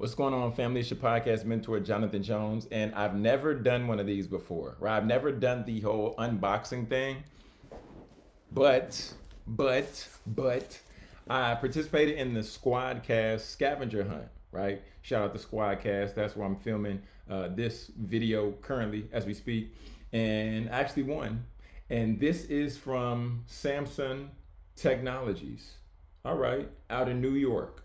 What's going on, family? It's your podcast mentor, Jonathan Jones, and I've never done one of these before, right? I've never done the whole unboxing thing, but, but, but, I participated in the Squadcast scavenger hunt, right? Shout out to Squadcast. That's where I'm filming uh, this video currently as we speak, and I actually won. And this is from Samson Technologies. All right, out in New York.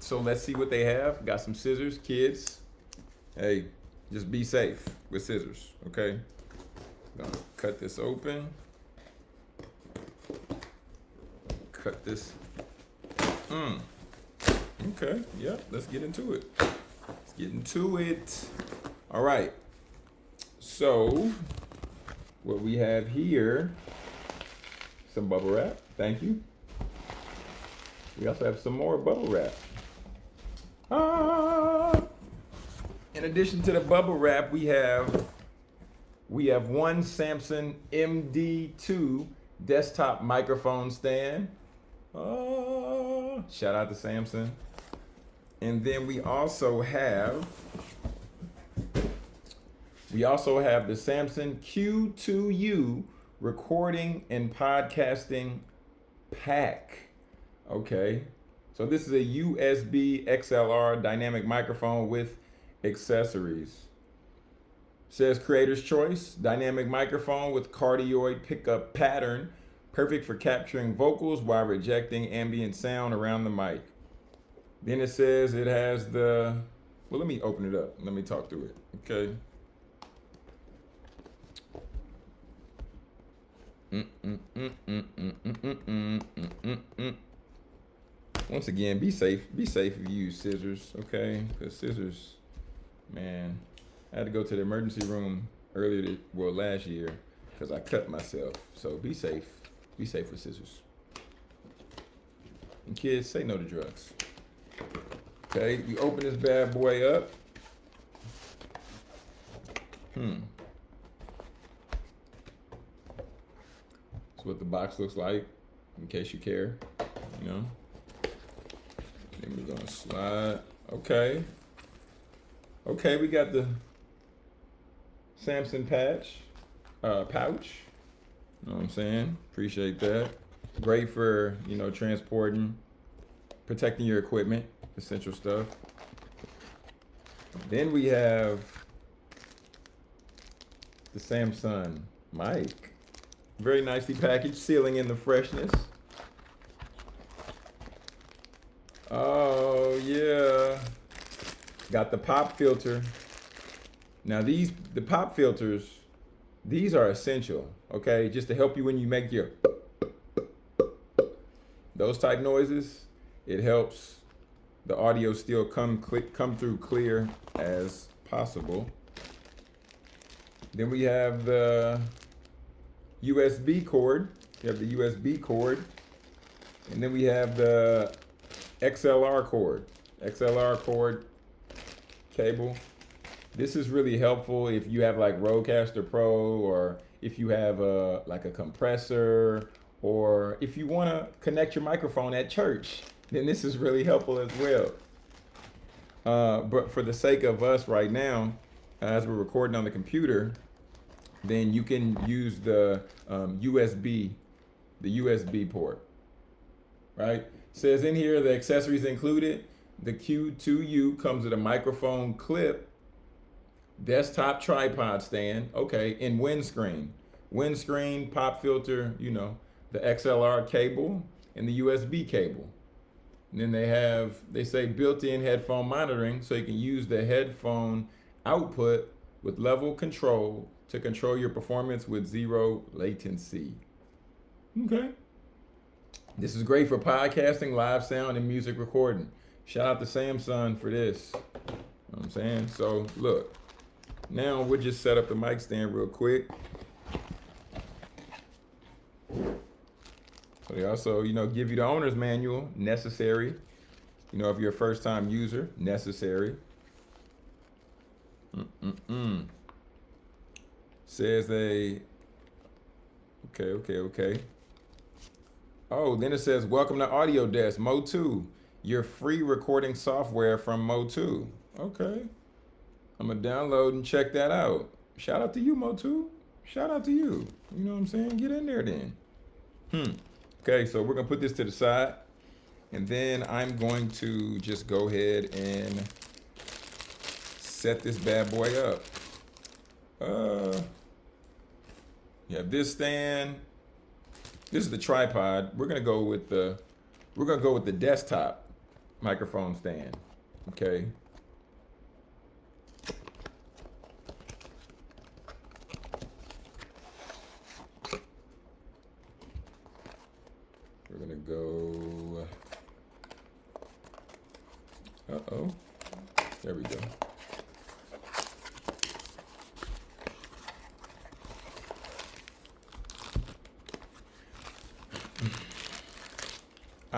So let's see what they have. Got some scissors, kids. Hey, just be safe with scissors, okay? Gonna cut this open. Cut this. Hmm. Okay, yeah, let's get into it. Let's get into it. All right. So, what we have here, some bubble wrap. Thank you. We also have some more bubble wrap. Ah. In addition to the bubble wrap, we have we have one Samson MD2 desktop microphone stand. Ah. Shout out to Samson. And then we also have we also have the Samson Q2U recording and podcasting pack. Okay. So this is a USB XLR dynamic microphone with accessories. Says creator's choice, dynamic microphone with cardioid pickup pattern, perfect for capturing vocals while rejecting ambient sound around the mic. Then it says it has the, well, let me open it up. Let me talk through it, okay? Mm once again, be safe. Be safe if you use scissors, okay? Because scissors, man, I had to go to the emergency room earlier, to, well, last year, because I cut myself. So be safe. Be safe with scissors. And kids, say no to drugs. Okay, you open this bad boy up. Hmm. That's what the box looks like, in case you care, you know. We're gonna slide. Okay. Okay, we got the Samson patch, uh, pouch. You know what I'm saying? Appreciate that. Great for, you know, transporting, protecting your equipment, essential stuff. Then we have the Samson mic. Very nicely packaged, sealing in the freshness. Oh, yeah. Got the pop filter. Now these, the pop filters, these are essential, okay? Just to help you when you make your those type noises, it helps the audio still come click come through clear as possible. Then we have the USB cord. We have the USB cord. And then we have the XLR cord, XLR cord cable. This is really helpful if you have like Rodecaster Pro or if you have a like a compressor or if you want to connect your microphone at church, then this is really helpful as well. Uh, but for the sake of us right now, as we're recording on the computer, then you can use the um, USB, the USB port, right? Says in here the accessories included. The Q2U comes with a microphone clip, desktop tripod stand, okay, and windscreen. Windscreen, pop filter, you know, the XLR cable and the USB cable. And then they have, they say built-in headphone monitoring so you can use the headphone output with level control to control your performance with zero latency. Okay. This is great for podcasting, live sound, and music recording. Shout out to Samson for this. You know what I'm saying? So look, now we'll just set up the mic stand real quick. So they also, you know, give you the owner's manual, necessary. You know, if you're a first time user, necessary. Mm-mm-mm. Says they, okay, okay, okay. Oh, then it says, welcome to Audio Desk, MOTU. your free recording software from MOTU. Okay. I'm gonna download and check that out. Shout out to you, MOTU. Shout out to you. You know what I'm saying? Get in there then. Hmm. Okay, so we're gonna put this to the side. And then I'm going to just go ahead and set this bad boy up. Uh, you have this stand. This is the tripod. We're gonna go with the, we're gonna go with the desktop microphone stand. Okay. We're gonna go. Uh oh. There we go.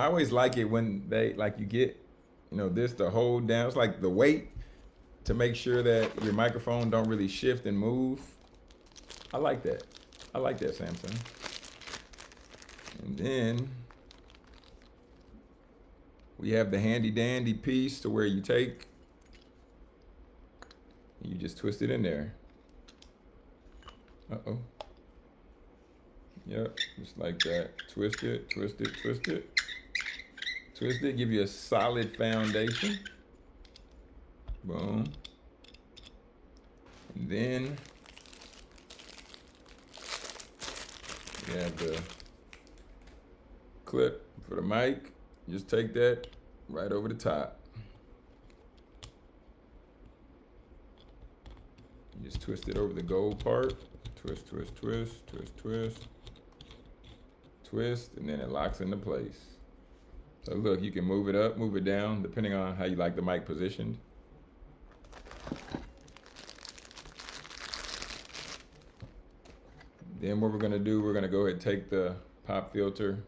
I always like it when they like you get, you know, this to hold down. It's like the weight to make sure that your microphone don't really shift and move. I like that. I like that Samson. And then we have the handy dandy piece to where you take, you just twist it in there. Uh-oh. Yep, just like that. Twist it, twist it, twist it. Twist it, give you a solid foundation. Boom. And then you have the clip for the mic. Just take that right over the top. Just twist it over the gold part. Twist, twist, twist, twist, twist. Twist, and then it locks into place. So look, you can move it up, move it down, depending on how you like the mic positioned. Then what we're gonna do, we're gonna go ahead and take the pop filter.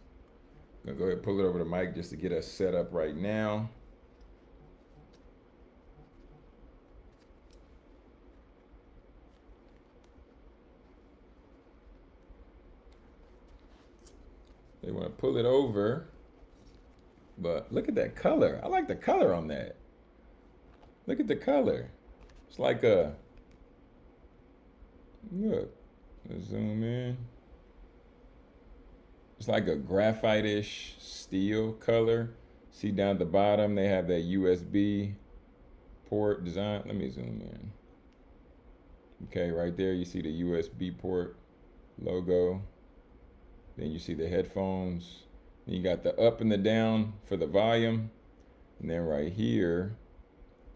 I'm gonna go ahead and pull it over the mic just to get us set up right now. They wanna pull it over. But look at that color. I like the color on that. Look at the color. It's like a, look, let's zoom in. It's like a graphite-ish steel color. See down the bottom, they have that USB port design. Let me zoom in. Okay, right there, you see the USB port logo. Then you see the headphones. You got the up and the down for the volume. And then right here,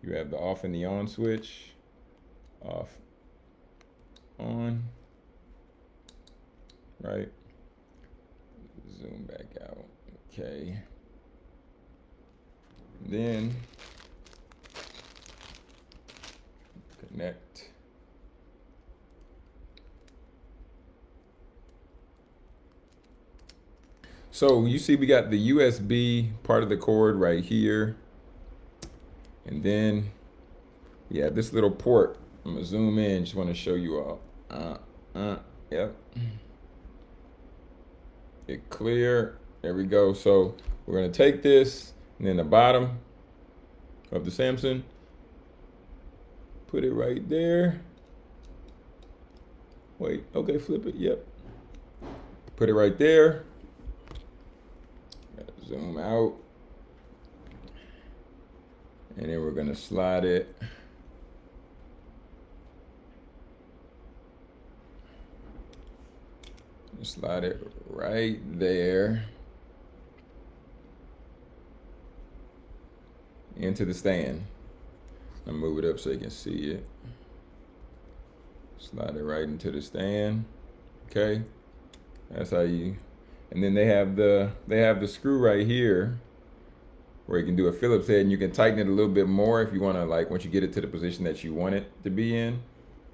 you have the off and the on switch. Off, on, right? Zoom back out, okay. Then connect. So you see we got the USB part of the cord right here. And then yeah, this little port. I'm gonna zoom in, just wanna show you all. Uh, uh, yep. It clear, there we go. So we're gonna take this and then the bottom of the Samson, put it right there. Wait, okay, flip it, yep. Put it right there. Zoom out. And then we're gonna slide it. Slide it right there. Into the stand. i move it up so you can see it. Slide it right into the stand. Okay. That's how you and then they have the they have the screw right here where you can do a Phillips head and you can tighten it a little bit more if you want to like once you get it to the position that you want it to be in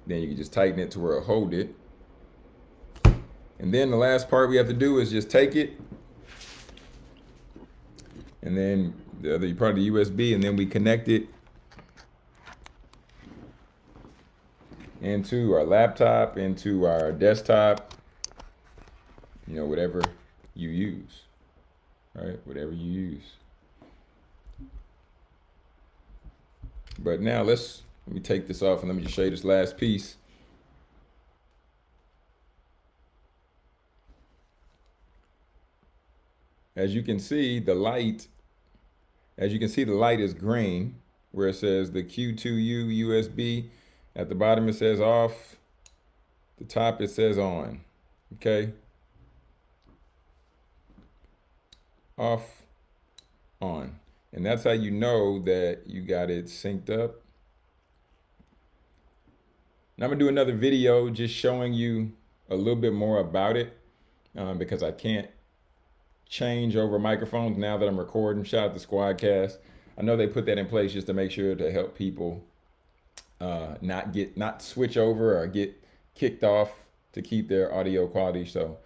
then you can just tighten it to where it'll hold it. And then the last part we have to do is just take it. And then the other part of the USB and then we connect it into our laptop into our desktop you know whatever you use, right? Whatever you use. But now let's, let me take this off and let me just show you this last piece. As you can see, the light, as you can see, the light is green where it says the Q2U USB. At the bottom, it says off. The top, it says on, okay? Off, on. And that's how you know that you got it synced up. Now I'm gonna do another video just showing you a little bit more about it um, because I can't change over microphones now that I'm recording. Shout out to Squadcast. I know they put that in place just to make sure to help people uh, not get not switch over or get kicked off to keep their audio quality. So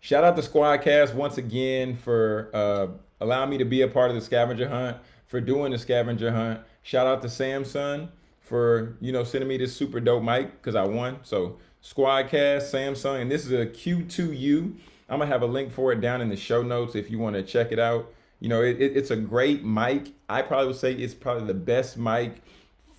shout out to Squadcast once again for uh, allowing me to be a part of the scavenger hunt, for doing the scavenger hunt. Shout out to Samson for, you know, sending me this super dope mic because I won. So Squadcast, Samson, and this is a Q2U. I'm gonna have a link for it down in the show notes if you want to check it out. You know, it, it, it's a great mic. I probably would say it's probably the best mic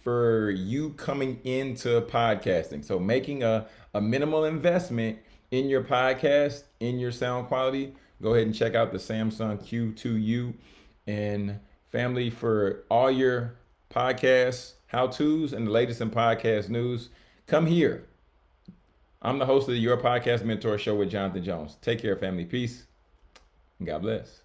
for you coming into podcasting. So making a, a minimal investment in your podcast, in your sound quality, go ahead and check out the Samson Q2U and family for all your podcasts, how-tos, and the latest in podcast news. Come here. I'm the host of the Your Podcast Mentor Show with Jonathan Jones. Take care, family. Peace. God bless.